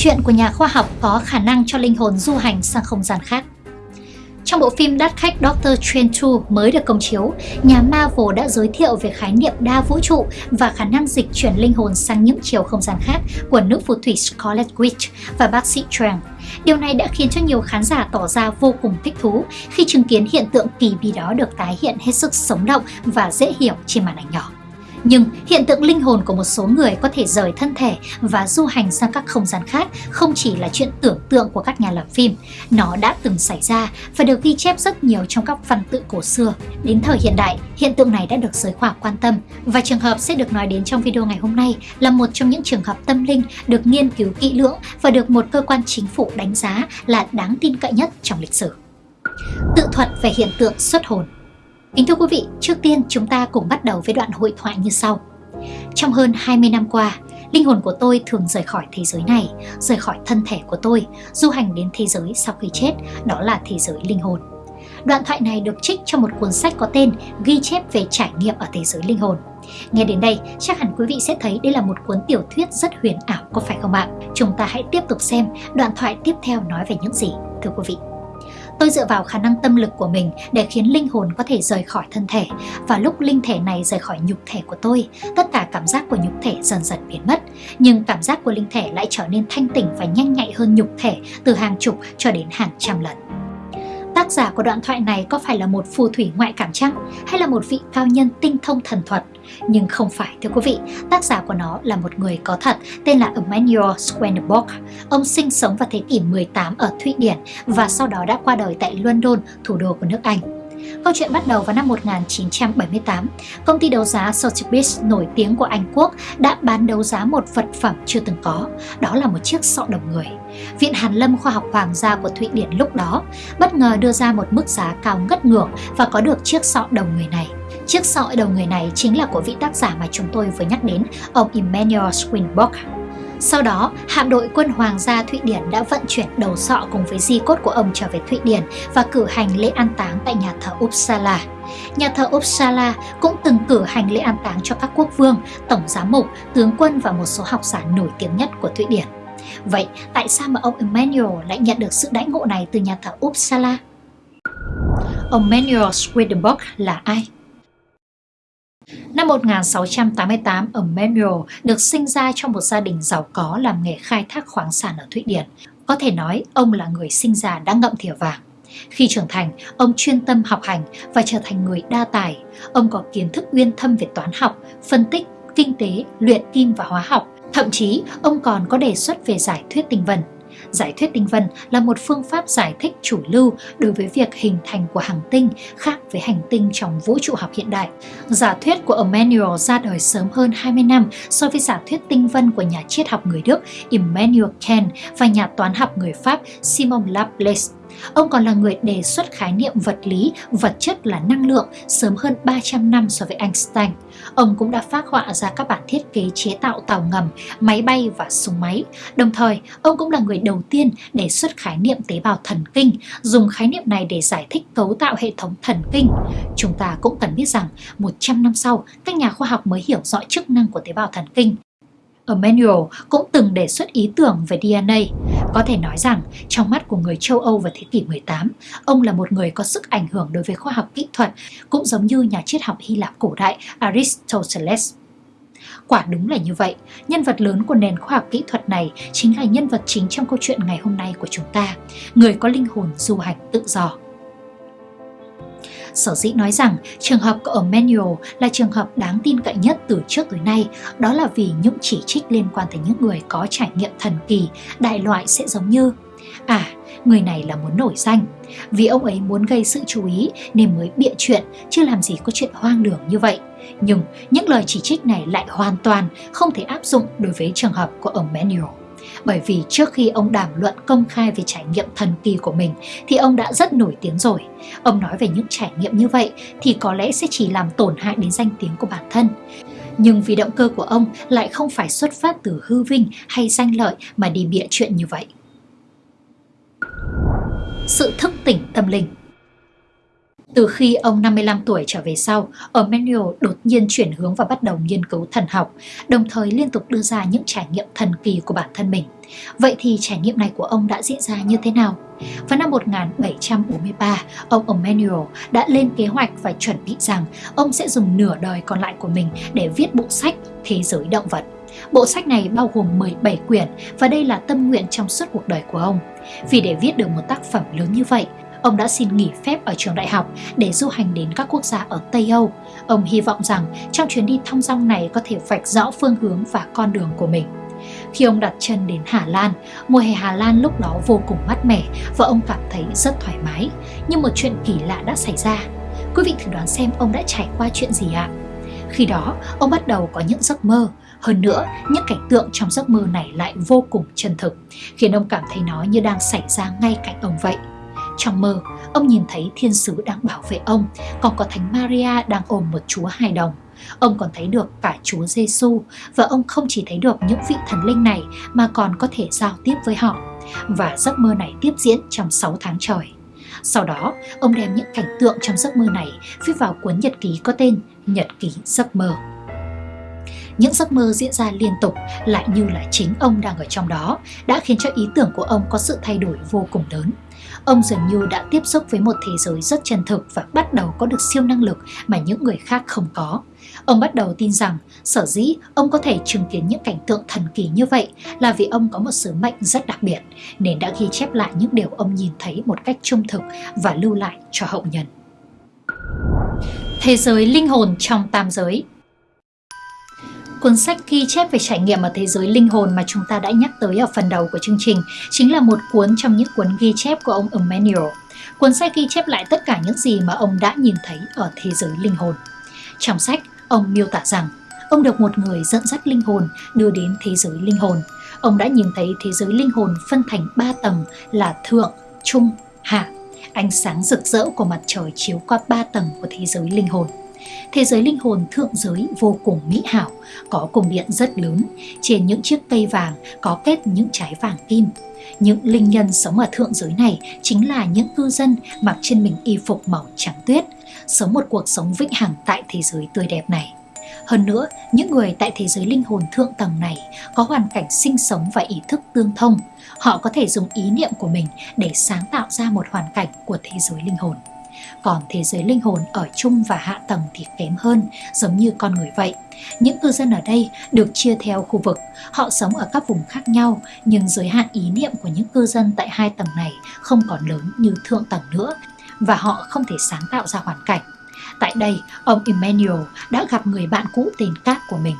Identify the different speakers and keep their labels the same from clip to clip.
Speaker 1: chuyện của nhà khoa học có khả năng cho linh hồn du hành sang không gian khác. Trong bộ phim đắt khách Doctor Strange 2 mới được công chiếu, nhà Marvel đã giới thiệu về khái niệm đa vũ trụ và khả năng dịch chuyển linh hồn sang những chiều không gian khác của nữ phù thủy Scarlet Witch và bác sĩ Trang. Điều này đã khiến cho nhiều khán giả tỏ ra vô cùng thích thú khi chứng kiến hiện tượng kỳ bí đó được tái hiện hết sức sống động và dễ hiểu trên màn ảnh nhỏ. Nhưng hiện tượng linh hồn của một số người có thể rời thân thể và du hành sang các không gian khác không chỉ là chuyện tưởng tượng của các nhà làm phim. Nó đã từng xảy ra và được ghi chép rất nhiều trong các văn tự cổ xưa. Đến thời hiện đại, hiện tượng này đã được giới khoa học quan tâm và trường hợp sẽ được nói đến trong video ngày hôm nay là một trong những trường hợp tâm linh được nghiên cứu kỹ lưỡng và được một cơ quan chính phủ đánh giá là đáng tin cậy nhất trong lịch sử. Tự thuật về hiện tượng xuất hồn Kính thưa quý vị, trước tiên chúng ta cùng bắt đầu với đoạn hội thoại như sau. Trong hơn 20 năm qua, linh hồn của tôi thường rời khỏi thế giới này, rời khỏi thân thể của tôi, du hành đến thế giới sau khi chết, đó là thế giới linh hồn. Đoạn thoại này được trích trong một cuốn sách có tên Ghi chép về trải nghiệm ở thế giới linh hồn. Nghe đến đây, chắc hẳn quý vị sẽ thấy đây là một cuốn tiểu thuyết rất huyền ảo có phải không ạ? Chúng ta hãy tiếp tục xem đoạn thoại tiếp theo nói về những gì, thưa quý vị. Tôi dựa vào khả năng tâm lực của mình để khiến linh hồn có thể rời khỏi thân thể và lúc linh thể này rời khỏi nhục thể của tôi, tất cả cảm giác của nhục thể dần dần biến mất, nhưng cảm giác của linh thể lại trở nên thanh tỉnh và nhanh nhạy hơn nhục thể từ hàng chục cho đến hàng trăm lần. Tác giả của đoạn thoại này có phải là một phù thủy ngoại cảm chăng hay là một vị cao nhân tinh thông thần thuật? Nhưng không phải thưa quý vị, tác giả của nó là một người có thật tên là Emmanuel Swedenborg. Ông sinh sống vào thế kỷ 18 ở Thụy Điển và sau đó đã qua đời tại London, thủ đô của nước Anh. Câu chuyện bắt đầu vào năm 1978. Công ty đấu giá Sotheby's nổi tiếng của Anh Quốc đã bán đấu giá một vật phẩm chưa từng có, đó là một chiếc sọ đồng người. Viện Hàn Lâm Khoa học Hoàng gia của Thụy Điển lúc đó bất ngờ đưa ra một mức giá cao ngất ngược và có được chiếc sọ đồng người này. Chiếc sọi đầu người này chính là của vị tác giả mà chúng tôi vừa nhắc đến, ông Emmanuel Swinburne. Sau đó, hạm đội quân Hoàng gia Thụy Điển đã vận chuyển đầu sọ cùng với di cốt của ông trở về Thụy Điển và cử hành lễ an táng tại nhà thờ Uppsala. Nhà thờ Uppsala cũng từng cử hành lễ an táng cho các quốc vương, tổng giám mục, tướng quân và một số học giả nổi tiếng nhất của Thụy Điển. Vậy tại sao mà ông Emmanuel lại nhận được sự đãi ngộ này từ nhà thờ Uppsala? Ông Manuel Swedenborg là ai? Năm 1688, ở Memel được sinh ra trong một gia đình giàu có làm nghề khai thác khoáng sản ở Thụy Điển. Có thể nói ông là người sinh ra đã ngậm thìa vàng. Khi trưởng thành, ông chuyên tâm học hành và trở thành người đa tài. Ông có kiến thức uyên thâm về toán học, phân tích, kinh tế, luyện kim và hóa học. Thậm chí, ông còn có đề xuất về giải thuyết tình vần Giải thuyết tinh vân là một phương pháp giải thích chủ lưu đối với việc hình thành của hành tinh khác với hành tinh trong vũ trụ học hiện đại. Giả thuyết của Emmanuel ra đời sớm hơn 20 năm so với giả thuyết tinh vân của nhà triết học người Đức Immanuel Kant và nhà toán học người Pháp Simon Laplace. Ông còn là người đề xuất khái niệm vật lý, vật chất là năng lượng sớm hơn 300 năm so với Einstein. Ông cũng đã phát họa ra các bản thiết kế chế tạo tàu ngầm, máy bay và súng máy. Đồng thời, ông cũng là người đầu tiên đề xuất khái niệm tế bào thần kinh, dùng khái niệm này để giải thích cấu tạo hệ thống thần kinh. Chúng ta cũng cần biết rằng 100 năm sau, các nhà khoa học mới hiểu rõ chức năng của tế bào thần kinh Emmanuel cũng từng đề xuất ý tưởng về DNA. Có thể nói rằng, trong mắt của người châu Âu vào thế kỷ 18, ông là một người có sức ảnh hưởng đối với khoa học kỹ thuật, cũng giống như nhà triết học Hy Lạp cổ đại Aristoteles. Quả đúng là như vậy, nhân vật lớn của nền khoa học kỹ thuật này chính là nhân vật chính trong câu chuyện ngày hôm nay của chúng ta, người có linh hồn du hành tự do. Sở dĩ nói rằng trường hợp của Emmanuel là trường hợp đáng tin cậy nhất từ trước tới nay, đó là vì những chỉ trích liên quan tới những người có trải nghiệm thần kỳ, đại loại sẽ giống như À, người này là muốn nổi danh. Vì ông ấy muốn gây sự chú ý nên mới bịa chuyện, chứ làm gì có chuyện hoang đường như vậy. Nhưng những lời chỉ trích này lại hoàn toàn không thể áp dụng đối với trường hợp của Emmanuel bởi vì trước khi ông đàm luận công khai về trải nghiệm thần kỳ của mình, thì ông đã rất nổi tiếng rồi. Ông nói về những trải nghiệm như vậy thì có lẽ sẽ chỉ làm tổn hại đến danh tiếng của bản thân. Nhưng vì động cơ của ông lại không phải xuất phát từ hư vinh hay danh lợi mà đi bịa chuyện như vậy. Sự thức tỉnh tâm linh từ khi ông 55 tuổi trở về sau, Emmanuel đột nhiên chuyển hướng và bắt đầu nghiên cứu thần học, đồng thời liên tục đưa ra những trải nghiệm thần kỳ của bản thân mình. Vậy thì trải nghiệm này của ông đã diễn ra như thế nào? Vào năm 1743, ông Emmanuel đã lên kế hoạch và chuẩn bị rằng ông sẽ dùng nửa đời còn lại của mình để viết bộ sách Thế giới động vật. Bộ sách này bao gồm 17 quyển và đây là tâm nguyện trong suốt cuộc đời của ông. Vì để viết được một tác phẩm lớn như vậy, ông đã xin nghỉ phép ở trường đại học để du hành đến các quốc gia ở Tây Âu. Ông hy vọng rằng trong chuyến đi thong dong này có thể vạch rõ phương hướng và con đường của mình. Khi ông đặt chân đến Hà Lan, mùa hè Hà Lan lúc đó vô cùng mát mẻ và ông cảm thấy rất thoải mái. Nhưng một chuyện kỳ lạ đã xảy ra. Quý vị thử đoán xem ông đã trải qua chuyện gì ạ? Khi đó, ông bắt đầu có những giấc mơ. Hơn nữa, những cảnh tượng trong giấc mơ này lại vô cùng chân thực, khiến ông cảm thấy nó như đang xảy ra ngay cạnh ông vậy. Trong mơ, ông nhìn thấy thiên sứ đang bảo vệ ông, còn có Thánh Maria đang ôm một chúa hài đồng. Ông còn thấy được cả Chúa Giêsu và ông không chỉ thấy được những vị thần linh này mà còn có thể giao tiếp với họ. Và giấc mơ này tiếp diễn trong 6 tháng trời. Sau đó, ông đem những cảnh tượng trong giấc mơ này viết vào cuốn nhật ký có tên Nhật ký giấc mơ. Những giấc mơ diễn ra liên tục lại như là chính ông đang ở trong đó đã khiến cho ý tưởng của ông có sự thay đổi vô cùng lớn. Ông dường như đã tiếp xúc với một thế giới rất chân thực và bắt đầu có được siêu năng lực mà những người khác không có. Ông bắt đầu tin rằng, sở dĩ ông có thể chứng kiến những cảnh tượng thần kỳ như vậy là vì ông có một sứ mệnh rất đặc biệt, nên đã ghi chép lại những điều ông nhìn thấy một cách trung thực và lưu lại cho hậu nhân. Thế giới linh hồn trong tam giới Cuốn sách ghi chép về trải nghiệm ở thế giới linh hồn mà chúng ta đã nhắc tới ở phần đầu của chương trình chính là một cuốn trong những cuốn ghi chép của ông Emmanuel. Cuốn sách ghi chép lại tất cả những gì mà ông đã nhìn thấy ở thế giới linh hồn. Trong sách, ông miêu tả rằng ông được một người dẫn dắt linh hồn đưa đến thế giới linh hồn. Ông đã nhìn thấy thế giới linh hồn phân thành ba tầng là thượng, trung, hạ. Ánh sáng rực rỡ của mặt trời chiếu qua ba tầng của thế giới linh hồn. Thế giới linh hồn thượng giới vô cùng mỹ hảo, có cung điện rất lớn, trên những chiếc cây vàng có kết những trái vàng kim. Những linh nhân sống ở thượng giới này chính là những cư dân mặc trên mình y phục màu trắng tuyết, sống một cuộc sống vĩnh hằng tại thế giới tươi đẹp này. Hơn nữa, những người tại thế giới linh hồn thượng tầng này có hoàn cảnh sinh sống và ý thức tương thông. Họ có thể dùng ý niệm của mình để sáng tạo ra một hoàn cảnh của thế giới linh hồn còn thế giới linh hồn ở trung và hạ tầng thì kém hơn, giống như con người vậy. Những cư dân ở đây được chia theo khu vực, họ sống ở các vùng khác nhau, nhưng giới hạn ý niệm của những cư dân tại hai tầng này không còn lớn như thượng tầng nữa, và họ không thể sáng tạo ra hoàn cảnh. Tại đây, ông Emmanuel đã gặp người bạn cũ tên Cát của mình.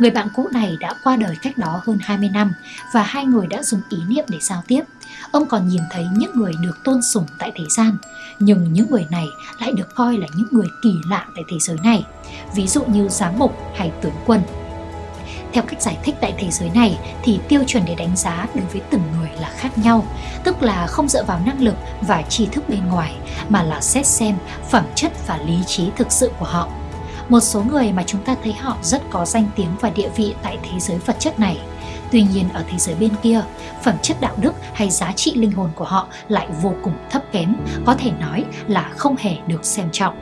Speaker 1: Người bạn cũ này đã qua đời cách đó hơn 20 năm và hai người đã dùng ý niệm để giao tiếp. Ông còn nhìn thấy những người được tôn sùng tại thế gian, nhưng những người này lại được coi là những người kỳ lạ tại thế giới này, ví dụ như giám mục hay tướng quân. Theo cách giải thích tại thế giới này thì tiêu chuẩn để đánh giá đối với từng người là khác nhau, tức là không dựa vào năng lực và tri thức bên ngoài mà là xét xem phẩm chất và lý trí thực sự của họ. Một số người mà chúng ta thấy họ rất có danh tiếng và địa vị tại thế giới vật chất này Tuy nhiên ở thế giới bên kia, phẩm chất đạo đức hay giá trị linh hồn của họ lại vô cùng thấp kém, có thể nói là không hề được xem trọng.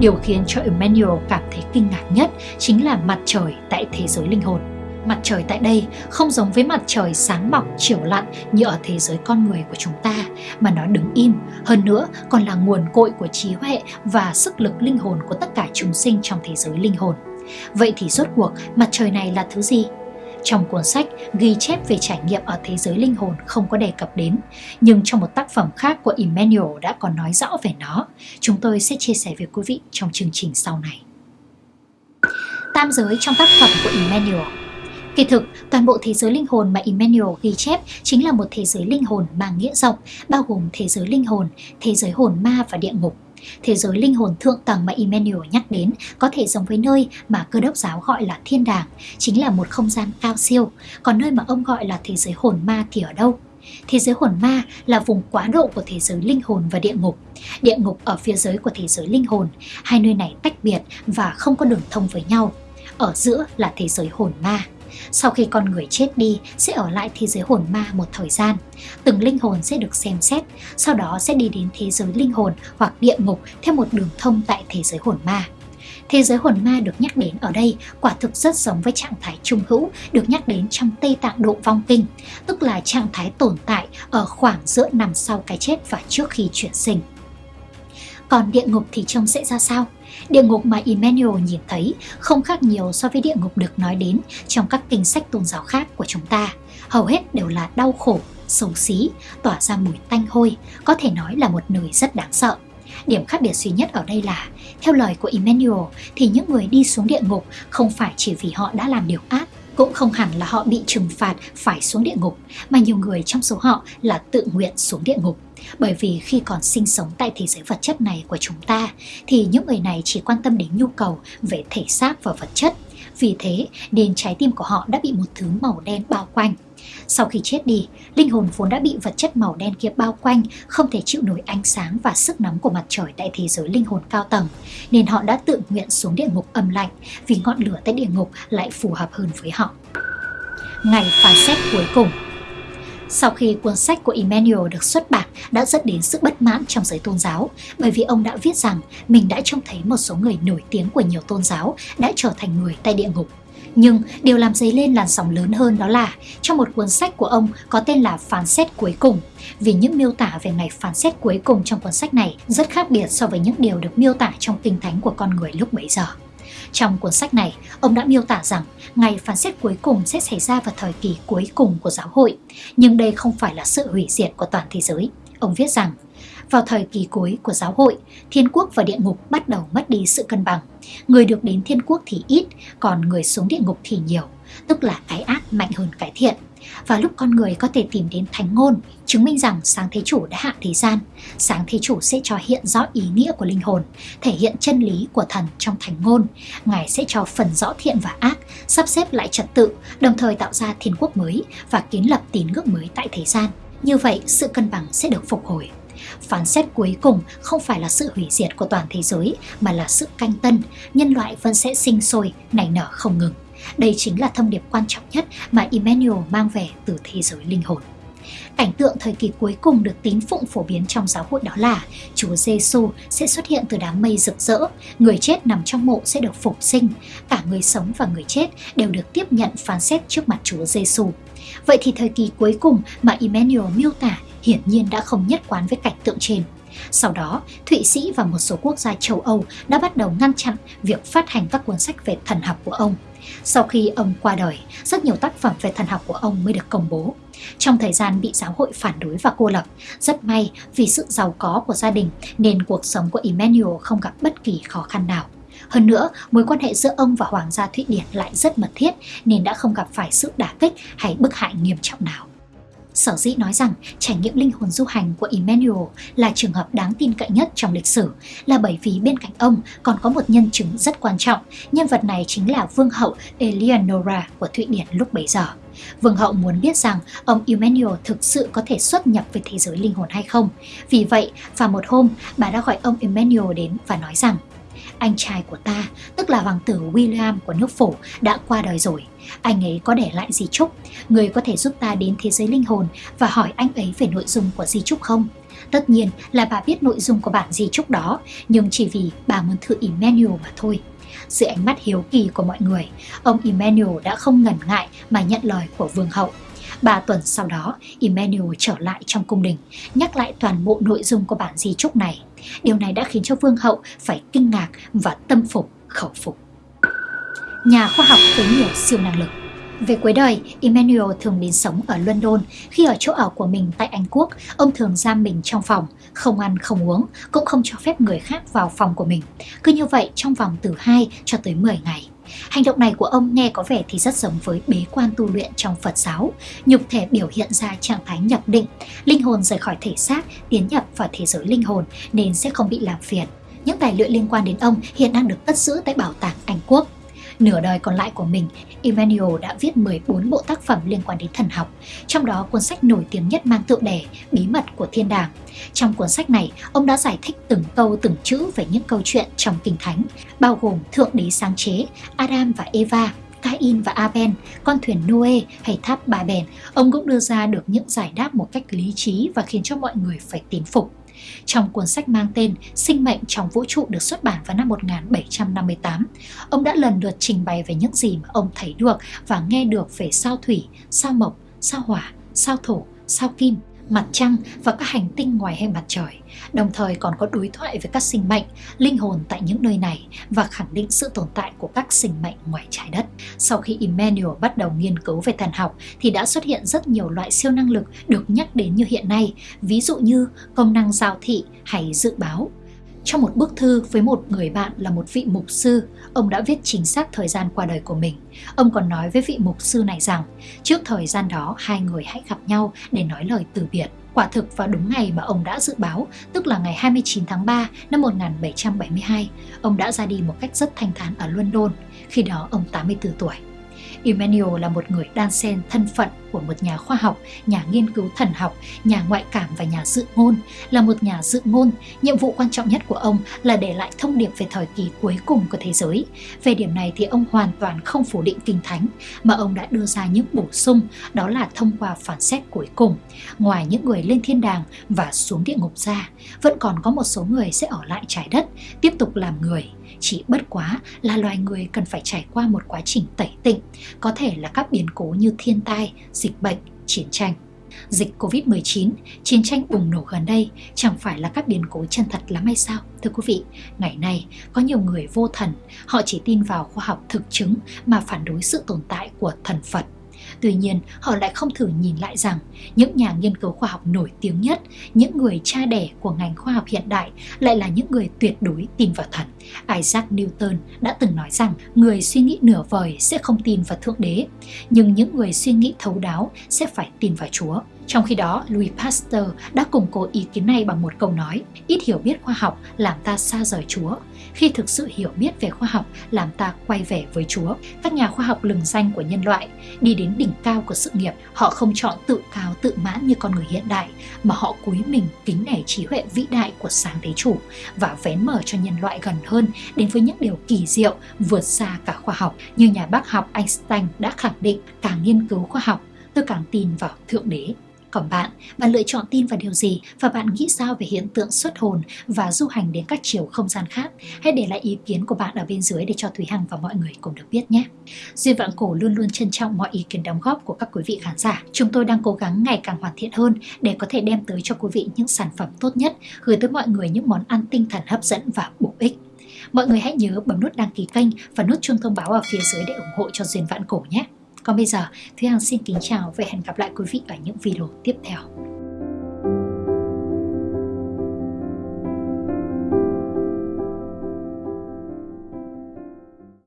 Speaker 1: Điều khiến cho Emmanuel cảm thấy kinh ngạc nhất chính là mặt trời tại thế giới linh hồn. Mặt trời tại đây không giống với mặt trời sáng mọc chiều lặn như ở thế giới con người của chúng ta, mà nó đứng im, hơn nữa còn là nguồn cội của trí huệ và sức lực linh hồn của tất cả chúng sinh trong thế giới linh hồn. Vậy thì rốt cuộc mặt trời này là thứ gì? Trong cuốn sách ghi chép về trải nghiệm ở thế giới linh hồn không có đề cập đến, nhưng trong một tác phẩm khác của Emmanuel đã còn nói rõ về nó. Chúng tôi sẽ chia sẻ với quý vị trong chương trình sau này. Tam giới trong tác phẩm của Emmanuel Kỳ thực, toàn bộ thế giới linh hồn mà Emmanuel ghi chép chính là một thế giới linh hồn mang nghĩa rộng, bao gồm thế giới linh hồn, thế giới hồn ma và địa ngục. Thế giới linh hồn thượng tầng mà Emmanuel nhắc đến có thể giống với nơi mà cơ đốc giáo gọi là thiên đàng, chính là một không gian cao siêu, còn nơi mà ông gọi là thế giới hồn ma thì ở đâu? Thế giới hồn ma là vùng quá độ của thế giới linh hồn và địa ngục. Địa ngục ở phía dưới của thế giới linh hồn, hai nơi này tách biệt và không có đường thông với nhau. Ở giữa là thế giới hồn ma. Sau khi con người chết đi sẽ ở lại thế giới hồn ma một thời gian. Từng linh hồn sẽ được xem xét, sau đó sẽ đi đến thế giới linh hồn hoặc địa ngục theo một đường thông tại thế giới hồn ma. Thế giới hồn ma được nhắc đến ở đây quả thực rất giống với trạng thái trung hữu được nhắc đến trong Tây Tạng Độ Vong Kinh, tức là trạng thái tồn tại ở khoảng giữa nằm sau cái chết và trước khi chuyển sinh. Còn địa ngục thì trông sẽ ra sao? Địa ngục mà Emmanuel nhìn thấy không khác nhiều so với địa ngục được nói đến trong các kinh sách tôn giáo khác của chúng ta. Hầu hết đều là đau khổ, xấu xí, tỏa ra mùi tanh hôi, có thể nói là một nơi rất đáng sợ. Điểm khác biệt duy nhất ở đây là, theo lời của Emmanuel, thì những người đi xuống địa ngục không phải chỉ vì họ đã làm điều ác, cũng không hẳn là họ bị trừng phạt phải xuống địa ngục, mà nhiều người trong số họ là tự nguyện xuống địa ngục. Bởi vì khi còn sinh sống tại thế giới vật chất này của chúng ta, thì những người này chỉ quan tâm đến nhu cầu về thể xác và vật chất. Vì thế nên trái tim của họ đã bị một thứ màu đen bao quanh. Sau khi chết đi, linh hồn vốn đã bị vật chất màu đen kia bao quanh, không thể chịu nổi ánh sáng và sức nóng của mặt trời tại thế giới linh hồn cao tầng, nên họ đã tự nguyện xuống địa ngục âm lạnh vì ngọn lửa tại địa ngục lại phù hợp hơn với họ. Ngày phán xét cuối cùng sau khi cuốn sách của Emmanuel được xuất bản đã dẫn đến sự bất mãn trong giới tôn giáo bởi vì ông đã viết rằng mình đã trông thấy một số người nổi tiếng của nhiều tôn giáo đã trở thành người tại địa ngục. Nhưng điều làm dấy lên làn sóng lớn hơn đó là trong một cuốn sách của ông có tên là Phán xét cuối cùng vì những miêu tả về ngày phán xét cuối cùng trong cuốn sách này rất khác biệt so với những điều được miêu tả trong kinh thánh của con người lúc bấy giờ. Trong cuốn sách này, ông đã miêu tả rằng ngày phán xét cuối cùng sẽ xảy ra vào thời kỳ cuối cùng của giáo hội, nhưng đây không phải là sự hủy diệt của toàn thế giới. Ông viết rằng, vào thời kỳ cuối của giáo hội, thiên quốc và địa ngục bắt đầu mất đi sự cân bằng. Người được đến thiên quốc thì ít, còn người xuống địa ngục thì nhiều, tức là cái ác mạnh hơn cái thiện. Và lúc con người có thể tìm đến thánh ngôn, chứng minh rằng sáng thế chủ đã hạ thế gian, sáng thế chủ sẽ cho hiện rõ ý nghĩa của linh hồn, thể hiện chân lý của thần trong thánh ngôn. Ngài sẽ cho phần rõ thiện và ác, sắp xếp lại trật tự, đồng thời tạo ra thiên quốc mới và kiến lập tín ngưỡng mới tại thế gian. Như vậy, sự cân bằng sẽ được phục hồi. Phán xét cuối cùng không phải là sự hủy diệt của toàn thế giới mà là sự canh tân, nhân loại vẫn sẽ sinh sôi, nảy nở không ngừng. Đây chính là thông điệp quan trọng nhất mà Emmanuel mang về từ thế giới linh hồn. Cảnh tượng thời kỳ cuối cùng được tín phụng phổ biến trong giáo hội đó là Chúa Giêsu sẽ xuất hiện từ đám mây rực rỡ, người chết nằm trong mộ sẽ được phục sinh, cả người sống và người chết đều được tiếp nhận phán xét trước mặt Chúa Giêsu. Vậy thì thời kỳ cuối cùng mà Emmanuel miêu tả hiển nhiên đã không nhất quán với cảnh tượng trên. Sau đó, Thụy Sĩ và một số quốc gia châu Âu đã bắt đầu ngăn chặn việc phát hành các cuốn sách về thần học của ông. Sau khi ông qua đời, rất nhiều tác phẩm về thần học của ông mới được công bố. Trong thời gian bị giáo hội phản đối và cô lập, rất may vì sự giàu có của gia đình nên cuộc sống của Emmanuel không gặp bất kỳ khó khăn nào. Hơn nữa, mối quan hệ giữa ông và Hoàng gia Thụy Điển lại rất mật thiết nên đã không gặp phải sự đả kích hay bức hại nghiêm trọng nào. Sở dĩ nói rằng trải nghiệm linh hồn du hành của Emmanuel là trường hợp đáng tin cậy nhất trong lịch sử là bởi vì bên cạnh ông còn có một nhân chứng rất quan trọng. Nhân vật này chính là vương hậu Eleonora của Thụy Điển lúc bấy giờ. Vương hậu muốn biết rằng ông Emmanuel thực sự có thể xuất nhập về thế giới linh hồn hay không. Vì vậy, vào một hôm, bà đã gọi ông Emmanuel đến và nói rằng anh trai của ta, tức là hoàng tử William của nước phổ, đã qua đời rồi. Anh ấy có để lại di chúc, người có thể giúp ta đến thế giới linh hồn và hỏi anh ấy về nội dung của di chúc không? Tất nhiên là bà biết nội dung của bản di chúc đó, nhưng chỉ vì bà muốn thử Emmanuel mà thôi. Dưới ánh mắt hiếu kỳ của mọi người, ông Emmanuel đã không ngần ngại mà nhận lời của vương hậu. Ba tuần sau đó, Emmanuel trở lại trong cung đình, nhắc lại toàn bộ nội dung của bản di chúc này. Điều này đã khiến cho vương hậu phải kinh ngạc và tâm phục, khẩu phục. Nhà khoa học với nhiều siêu năng lực về cuối đời, Emmanuel thường đến sống ở London. Khi ở chỗ ở của mình tại Anh Quốc, ông thường giam mình trong phòng, không ăn không uống, cũng không cho phép người khác vào phòng của mình. Cứ như vậy trong vòng từ 2 cho tới 10 ngày. Hành động này của ông nghe có vẻ thì rất giống với bế quan tu luyện trong Phật giáo. Nhục thể biểu hiện ra trạng thái nhập định, linh hồn rời khỏi thể xác, tiến nhập vào thế giới linh hồn nên sẽ không bị làm phiền. Những tài liệu liên quan đến ông hiện đang được cất giữ tại Bảo tàng Anh Quốc. Nửa đời còn lại của mình, Emmanuel đã viết 14 bộ tác phẩm liên quan đến thần học, trong đó cuốn sách nổi tiếng nhất mang tựa đề Bí mật của thiên đàng. Trong cuốn sách này, ông đã giải thích từng câu từng chữ về những câu chuyện trong Kinh Thánh, bao gồm Thượng Đế sáng chế, Adam và Eva, Cain và Abel, con thuyền Noe hay tháp Bà Bèn, ông cũng đưa ra được những giải đáp một cách lý trí và khiến cho mọi người phải tín phục. Trong cuốn sách mang tên Sinh mệnh trong vũ trụ được xuất bản vào năm 1758, ông đã lần lượt trình bày về những gì mà ông thấy được và nghe được về sao thủy, sao mộc, sao hỏa, sao thổ, sao kim, mặt trăng và các hành tinh ngoài hệ mặt trời, đồng thời còn có đối thoại với các sinh mệnh, linh hồn tại những nơi này và khẳng định sự tồn tại của các sinh mệnh ngoài trái đất. Sau khi Emmanuel bắt đầu nghiên cứu về thần học thì đã xuất hiện rất nhiều loại siêu năng lực được nhắc đến như hiện nay, ví dụ như công năng giao thị hay dự báo. Trong một bức thư với một người bạn là một vị mục sư, ông đã viết chính xác thời gian qua đời của mình. Ông còn nói với vị mục sư này rằng, trước thời gian đó hai người hãy gặp nhau để nói lời từ biệt. Quả thực vào đúng ngày mà ông đã dự báo, tức là ngày 29 tháng 3 năm 1772, ông đã ra đi một cách rất thanh thản ở London, khi đó ông 84 tuổi. Emmanuel là một người đan xen thân phận của một nhà khoa học, nhà nghiên cứu thần học, nhà ngoại cảm và nhà dự ngôn. Là một nhà dự ngôn, nhiệm vụ quan trọng nhất của ông là để lại thông điệp về thời kỳ cuối cùng của thế giới. Về điểm này thì ông hoàn toàn không phủ định kinh thánh, mà ông đã đưa ra những bổ sung, đó là thông qua phản xét cuối cùng. Ngoài những người lên thiên đàng và xuống địa ngục ra, vẫn còn có một số người sẽ ở lại trái đất, tiếp tục làm người chỉ bất quá là loài người cần phải trải qua một quá trình tẩy tịnh, có thể là các biến cố như thiên tai, dịch bệnh, chiến tranh. Dịch Covid-19, chiến tranh bùng nổ gần đây chẳng phải là các biến cố chân thật lắm hay sao? Thưa quý vị, ngày nay có nhiều người vô thần, họ chỉ tin vào khoa học thực chứng mà phản đối sự tồn tại của thần Phật. Tuy nhiên, họ lại không thử nhìn lại rằng những nhà nghiên cứu khoa học nổi tiếng nhất, những người cha đẻ của ngành khoa học hiện đại lại là những người tuyệt đối tin vào thần. Isaac Newton đã từng nói rằng người suy nghĩ nửa vời sẽ không tin vào Thượng Đế, nhưng những người suy nghĩ thấu đáo sẽ phải tin vào Chúa. Trong khi đó, Louis Pasteur đã củng cố ý kiến này bằng một câu nói Ít hiểu biết khoa học làm ta xa rời Chúa. Khi thực sự hiểu biết về khoa học làm ta quay về với Chúa. Các nhà khoa học lừng danh của nhân loại Đi đến đỉnh cao của sự nghiệp Họ không chọn tự cao tự mãn như con người hiện đại Mà họ cúi mình kính nể trí huệ vĩ đại của sáng thế chủ Và vén mở cho nhân loại gần hơn Đến với những điều kỳ diệu vượt xa cả khoa học. Như nhà bác học Einstein đã khẳng định Càng nghiên cứu khoa học tôi càng tin vào Thượng Đế còn bạn, bạn lựa chọn tin vào điều gì và bạn nghĩ sao về hiện tượng xuất hồn và du hành đến các chiều không gian khác? Hãy để lại ý kiến của bạn ở bên dưới để cho Thúy Hằng và mọi người cùng được biết nhé. Duyên Vạn Cổ luôn luôn trân trọng mọi ý kiến đóng góp của các quý vị khán giả. Chúng tôi đang cố gắng ngày càng hoàn thiện hơn để có thể đem tới cho quý vị những sản phẩm tốt nhất, gửi tới mọi người những món ăn tinh thần hấp dẫn và bổ ích. Mọi người hãy nhớ bấm nút đăng ký kênh và nút chuông thông báo ở phía dưới để ủng hộ cho Duyên Vạn Cổ nhé. Còn bây giờ, Thúy Hằng xin kính chào và hẹn gặp lại quý vị ở những video tiếp theo.